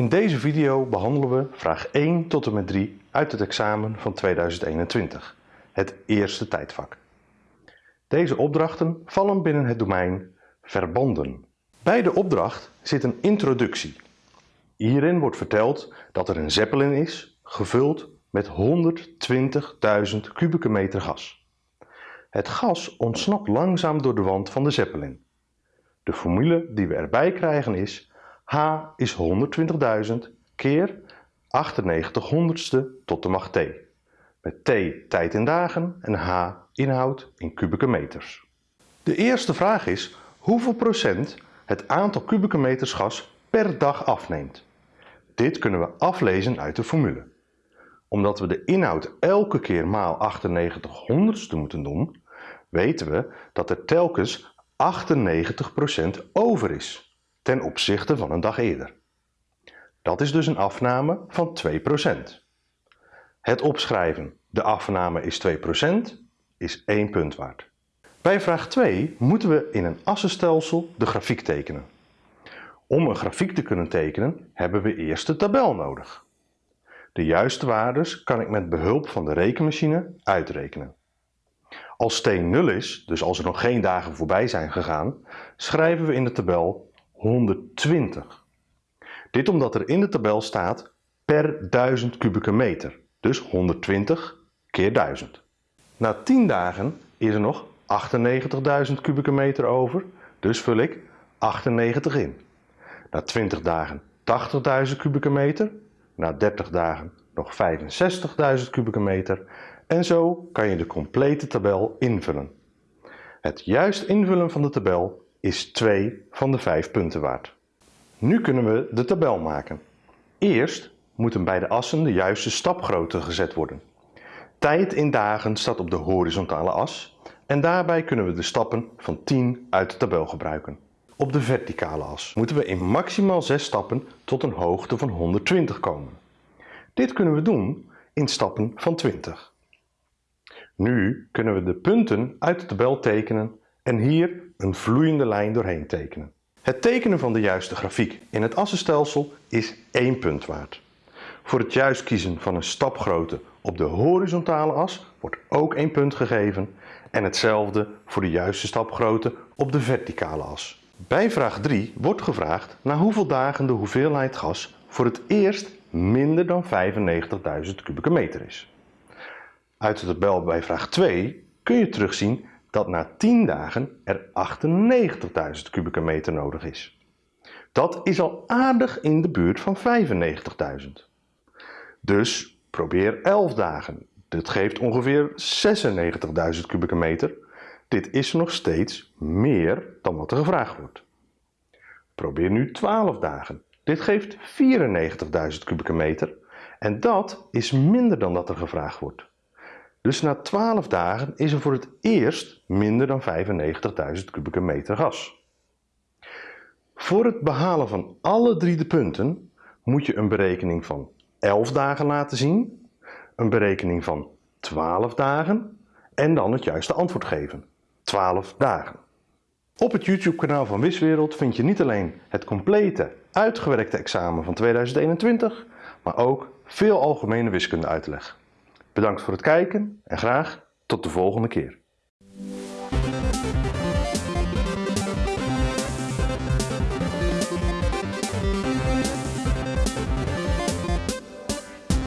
In deze video behandelen we vraag 1 tot en met 3 uit het examen van 2021, het eerste tijdvak. Deze opdrachten vallen binnen het domein verbanden. Bij de opdracht zit een introductie. Hierin wordt verteld dat er een zeppelin is, gevuld met 120.000 kubieke meter gas. Het gas ontsnapt langzaam door de wand van de zeppelin. De formule die we erbij krijgen is H is 120.000 keer 98 honderdste tot de macht T. Met T tijd in dagen en H inhoud in kubieke meters. De eerste vraag is hoeveel procent het aantal kubieke meters gas per dag afneemt. Dit kunnen we aflezen uit de formule. Omdat we de inhoud elke keer maal 98 honderdste moeten doen, weten we dat er telkens 98% over is ten opzichte van een dag eerder. Dat is dus een afname van 2%. Het opschrijven, de afname is 2%, is 1 punt waard. Bij vraag 2 moeten we in een assenstelsel de grafiek tekenen. Om een grafiek te kunnen tekenen hebben we eerst de tabel nodig. De juiste waardes kan ik met behulp van de rekenmachine uitrekenen. Als t 0 is, dus als er nog geen dagen voorbij zijn gegaan, schrijven we in de tabel 120. Dit omdat er in de tabel staat per 1000 kubieke meter, dus 120 keer 1000. Na 10 dagen is er nog 98.000 kubieke meter over, dus vul ik 98 in. Na 20 dagen 80.000 kubieke meter, na 30 dagen nog 65.000 kubieke meter en zo kan je de complete tabel invullen. Het juist invullen van de tabel is 2 van de 5 punten waard. Nu kunnen we de tabel maken. Eerst moeten bij de assen de juiste stapgrootte gezet worden. Tijd in dagen staat op de horizontale as en daarbij kunnen we de stappen van 10 uit de tabel gebruiken. Op de verticale as moeten we in maximaal 6 stappen tot een hoogte van 120 komen. Dit kunnen we doen in stappen van 20. Nu kunnen we de punten uit de tabel tekenen en hier een vloeiende lijn doorheen tekenen. Het tekenen van de juiste grafiek in het assenstelsel is 1 punt waard. Voor het juist kiezen van een stapgrootte op de horizontale as wordt ook 1 punt gegeven en hetzelfde voor de juiste stapgrootte op de verticale as. Bij vraag 3 wordt gevraagd na hoeveel dagen de hoeveelheid gas voor het eerst minder dan 95.000 kubieke meter is. Uit de tabel bij vraag 2 kun je terugzien dat na 10 dagen er 98.000 kubieke meter nodig is. Dat is al aardig in de buurt van 95.000. Dus probeer 11 dagen. Dit geeft ongeveer 96.000 kubieke meter. Dit is nog steeds meer dan wat er gevraagd wordt. Probeer nu 12 dagen. Dit geeft 94.000 kubieke meter en dat is minder dan dat er gevraagd wordt. Dus na 12 dagen is er voor het eerst minder dan 95.000 kubieke meter gas. Voor het behalen van alle drie de punten moet je een berekening van 11 dagen laten zien, een berekening van 12 dagen en dan het juiste antwoord geven. 12 dagen. Op het YouTube kanaal van Wiswereld vind je niet alleen het complete uitgewerkte examen van 2021, maar ook veel algemene wiskunde uitleg. Bedankt voor het kijken en graag tot de volgende keer.